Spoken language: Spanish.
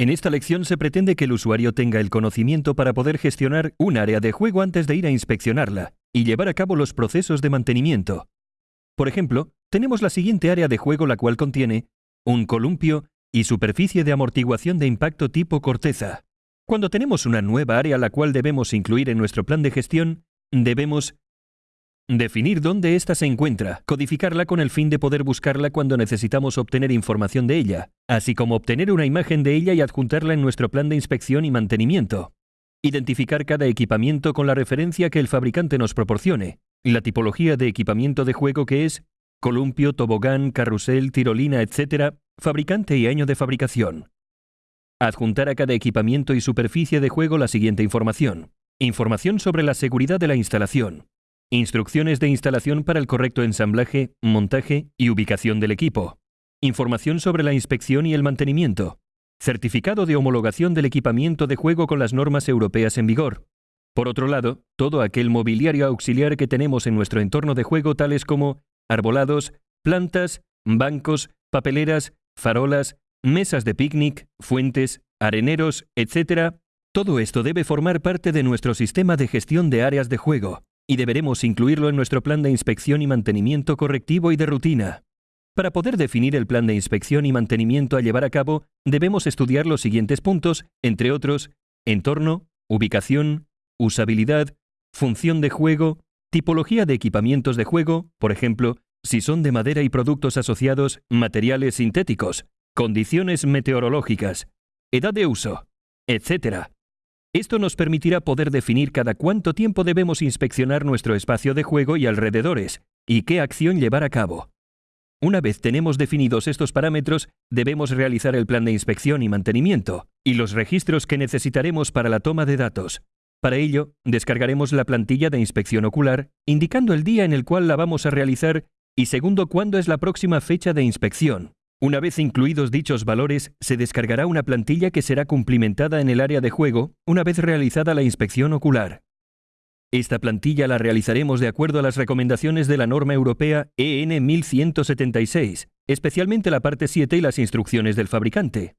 En esta lección se pretende que el usuario tenga el conocimiento para poder gestionar un área de juego antes de ir a inspeccionarla y llevar a cabo los procesos de mantenimiento. Por ejemplo, tenemos la siguiente área de juego la cual contiene un columpio y superficie de amortiguación de impacto tipo corteza. Cuando tenemos una nueva área la cual debemos incluir en nuestro plan de gestión, debemos Definir dónde ésta se encuentra, codificarla con el fin de poder buscarla cuando necesitamos obtener información de ella, así como obtener una imagen de ella y adjuntarla en nuestro plan de inspección y mantenimiento. Identificar cada equipamiento con la referencia que el fabricante nos proporcione, la tipología de equipamiento de juego que es columpio, tobogán, carrusel, tirolina, etc., fabricante y año de fabricación. Adjuntar a cada equipamiento y superficie de juego la siguiente información. Información sobre la seguridad de la instalación, Instrucciones de instalación para el correcto ensamblaje, montaje y ubicación del equipo. Información sobre la inspección y el mantenimiento. Certificado de homologación del equipamiento de juego con las normas europeas en vigor. Por otro lado, todo aquel mobiliario auxiliar que tenemos en nuestro entorno de juego tales como arbolados, plantas, bancos, papeleras, farolas, mesas de picnic, fuentes, areneros, etc., todo esto debe formar parte de nuestro sistema de gestión de áreas de juego y deberemos incluirlo en nuestro plan de inspección y mantenimiento correctivo y de rutina. Para poder definir el plan de inspección y mantenimiento a llevar a cabo, debemos estudiar los siguientes puntos, entre otros, entorno, ubicación, usabilidad, función de juego, tipología de equipamientos de juego, por ejemplo, si son de madera y productos asociados, materiales sintéticos, condiciones meteorológicas, edad de uso, etc. Esto nos permitirá poder definir cada cuánto tiempo debemos inspeccionar nuestro espacio de juego y alrededores, y qué acción llevar a cabo. Una vez tenemos definidos estos parámetros, debemos realizar el plan de inspección y mantenimiento, y los registros que necesitaremos para la toma de datos. Para ello, descargaremos la plantilla de inspección ocular, indicando el día en el cual la vamos a realizar y segundo cuándo es la próxima fecha de inspección. Una vez incluidos dichos valores, se descargará una plantilla que será cumplimentada en el área de juego una vez realizada la inspección ocular. Esta plantilla la realizaremos de acuerdo a las recomendaciones de la norma europea EN 1176, especialmente la parte 7 y las instrucciones del fabricante.